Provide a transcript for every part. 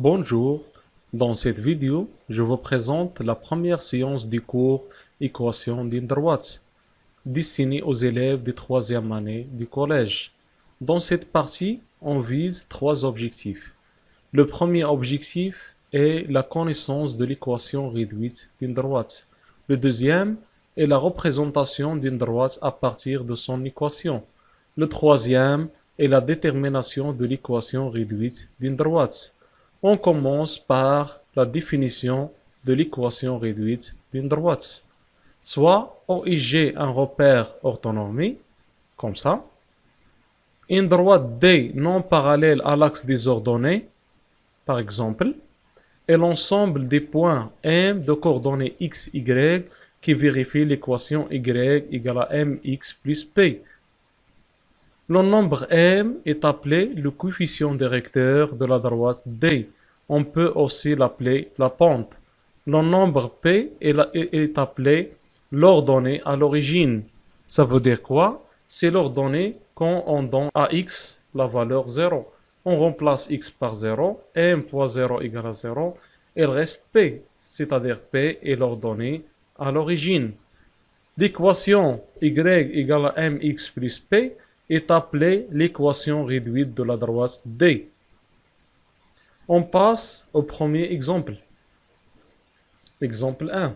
Bonjour, dans cette vidéo, je vous présente la première séance du cours Équation d'une droite, destinée aux élèves de troisième année du collège. Dans cette partie, on vise trois objectifs. Le premier objectif est la connaissance de l'équation réduite d'une droite. Le deuxième est la représentation d'une droite à partir de son équation. Le troisième est la détermination de l'équation réduite d'une droite. On commence par la définition de l'équation réduite d'une droite. Soit OIG un repère orthonormé, comme ça. Une droite D non parallèle à l'axe des ordonnées, par exemple. Et l'ensemble des points M de coordonnées x, y qui vérifie l'équation y égale à mx plus p. Le nombre m est appelé le coefficient directeur de la droite D. On peut aussi l'appeler la pente. Le nombre p est, appelé l'ordonnée à l'origine. Ça veut dire quoi? C'est l'ordonnée quand on donne à x la valeur 0. On remplace x par 0, m fois 0 égale à 0, il reste p, c'est-à-dire p est l'ordonnée à l'origine. L'équation y égale à mx plus p est appelée l'équation réduite de la droite D. On passe au premier exemple. Exemple 1.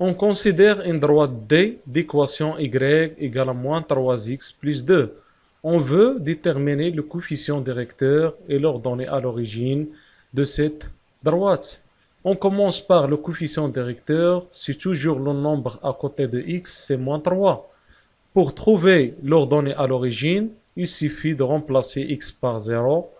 On considère une droite D d'équation y égale à moins 3x plus 2. On veut déterminer le coefficient directeur et l'ordonnée à l'origine de cette droite. On commence par le coefficient directeur. C'est toujours le nombre à côté de x, c'est moins 3. Pour trouver l'ordonnée à l'origine, il suffit de remplacer x par 0.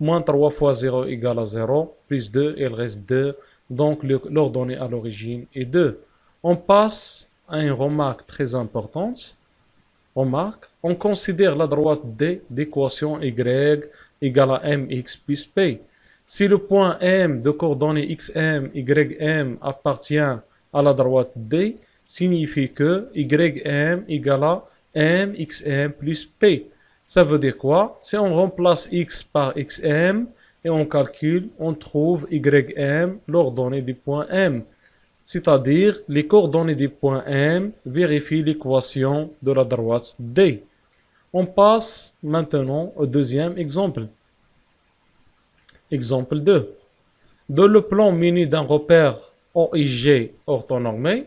Moins 3 fois 0 égale à 0. Plus 2, il reste 2. Donc l'ordonnée à l'origine est 2. On passe à une remarque très importante. Remarque, on considère la droite D d'équation y égale à mx plus p. Si le point M de coordonnées xm, ym appartient à la droite D, signifie que ym égale à mxm plus p. Ça veut dire quoi? Si on remplace x par xm et on calcule, on trouve ym, l'ordonnée du point M. C'est-à-dire, les coordonnées du point M vérifient l'équation de la droite D. On passe maintenant au deuxième exemple. Exemple 2. Dans le plan muni d'un repère OIG orthonormé,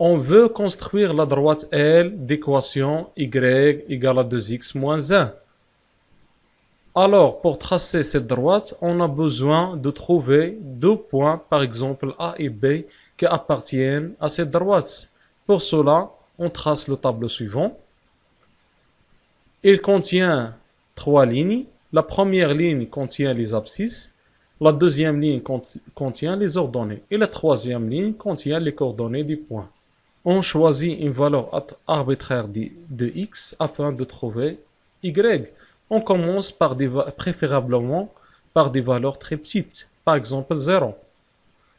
on veut construire la droite L d'équation y égale à 2x moins 1. Alors, pour tracer cette droite, on a besoin de trouver deux points, par exemple A et B, qui appartiennent à cette droite. Pour cela, on trace le tableau suivant. Il contient trois lignes la première ligne contient les abscisses, la deuxième ligne contient les ordonnées et la troisième ligne contient les coordonnées du point. On choisit une valeur arbitraire de, x afin de trouver y. On commence par des, préférablement par des valeurs très petites, par exemple 0.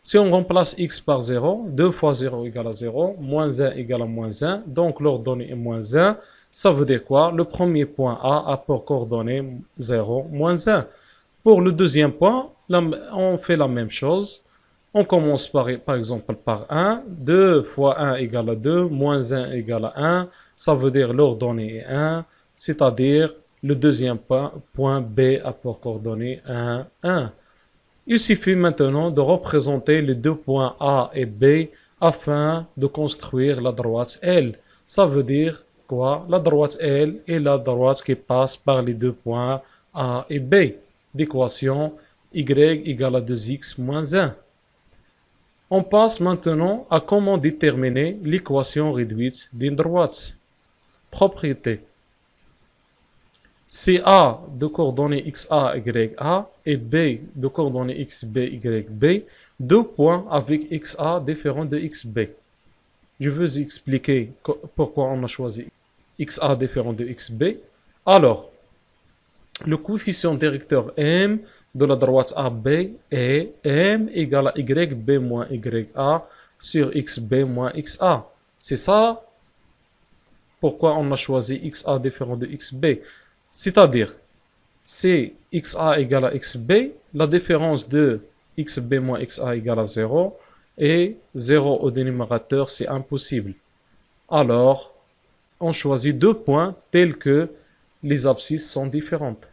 Si on remplace x par 0, 2 fois 0 égale à 0, moins 1 égale à moins 1, donc l'ordonnée est moins 1, ça veut dire quoi? Le premier point A a pour coordonnée 0, moins 1. Pour le deuxième point, on fait la même chose. On commence par, exemple par 1. 2 fois 1 égale à 2, moins 1 égale à 1. Ça veut dire l'ordonnée est 1, c'est-à-dire le deuxième point, point B a pour coordonnée 1, 1. Il suffit maintenant de représenter les deux points A et B afin de construire la droite L. Ça veut dire la droite L est la droite qui passe par les deux points A et B d'équation y égale à 2x moins 1. On passe maintenant à comment déterminer l'équation réduite d'une droite. Propriété. Si A de coordonnées xa, ya et B de coordonnées xb, yb, deux points avec xa différents de xb. Je veux expliquer pourquoi on a choisi xa différent de xb. Alors, le coefficient directeur m de la droite AB est m égale à yb moins ya sur xb moins xa. C'est ça pourquoi on a choisi xa différent de xb. C'est-à-dire, c'est xa égale à xb, la différence de xb moins xa égale à 0, et 0 au dénominateur, c'est impossible. Alors, on choisit deux points tels que les abscisses sont différentes.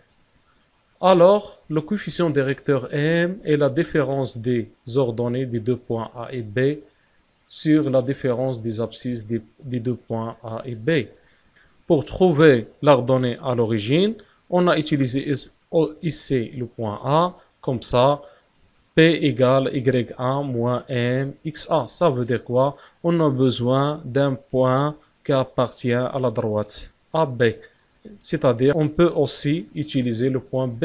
Alors, le coefficient directeur m est la différence des ordonnées des deux points A et B sur la différence des abscisses des, deux points A et B. Pour trouver l'ordonnée à l'origine, on a utilisé ici le point A, comme ça, P égale Y1 moins M. Ça veut dire quoi? On a besoin d'un point qui appartient à la droite AB. C'est-à-dire, on peut aussi utiliser le point B.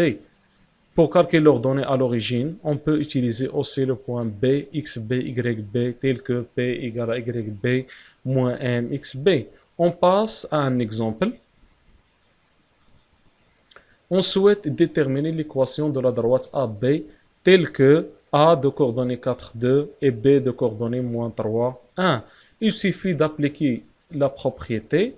Pour calculer l'ordonnée à l'origine, on peut utiliser aussi le point B, XB, YB, tel que P égale à YB moins M. On passe à un exemple. On souhaite déterminer l'équation de la droite AB telle que A de coordonnées 4, 2 et B de coordonnées moins 3, 1. Il suffit d'appliquer la propriété.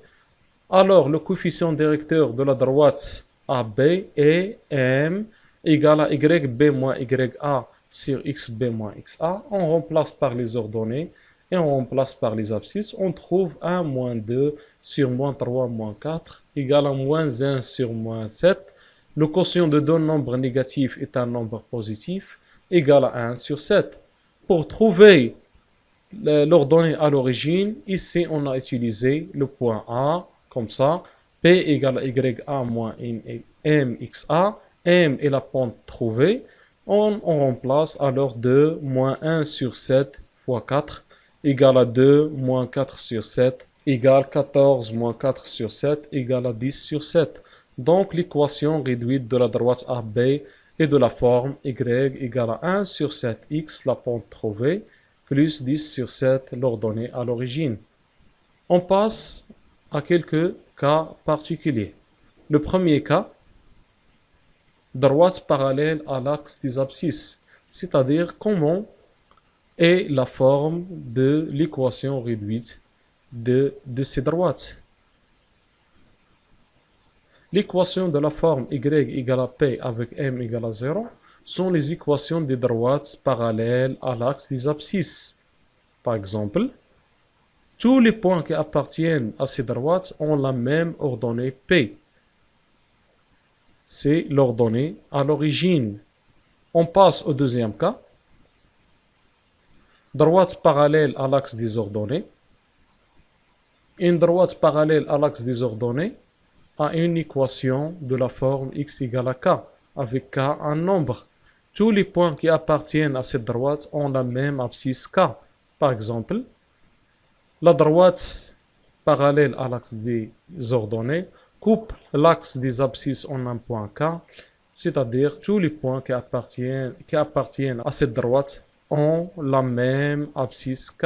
Alors, le coefficient directeur de la droite AB est M égale à YB moins YA sur XB moins XA. On remplace par les ordonnées et on remplace par les abscisses. On trouve 1 moins 2 sur moins 3 moins 4 égale à moins 1 sur moins 7. Le quotient de deux nombres négatifs est un nombre positif égal à 1 sur 7. Pour trouver l'ordonnée à l'origine, ici on a utilisé le point A, comme ça, P égale à YA moins MXA, M est la pente trouvée, on, remplace alors 2 moins 1 sur 7 fois 4 égale à 2 moins 4 sur 7 égale 14 moins 4 sur 7 égale à 10 sur 7. Donc l'équation réduite de la droite AB est de la forme y égale à 1 sur 7x, la pente trouvée, plus 10 sur 7 l'ordonnée à l'origine. On passe à quelques cas particuliers. Le premier cas, droite parallèle à l'axe des abscisses, c'est-à-dire comment est la forme de l'équation réduite de, ces droites. L'équation de la forme y égale à p avec m égale à 0 sont les équations des droites parallèles à l'axe des abscisses. Par exemple, tous les points qui appartiennent à ces droites ont la même ordonnée P. C'est l'ordonnée à l'origine. On passe au deuxième cas. Droite parallèle à l'axe des ordonnées. Une droite parallèle à l'axe des ordonnées a une équation de la forme x égale à k, avec k un nombre. Tous les points qui appartiennent à cette droite ont la même abscisse k. Par exemple, la droite parallèle à l'axe des ordonnées coupe l'axe des abscisses en un point k, c'est-à-dire tous les points qui appartiennent, à cette droite ont la même abscisse k.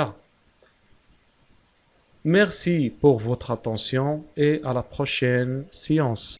Merci pour votre attention et à la prochaine séance.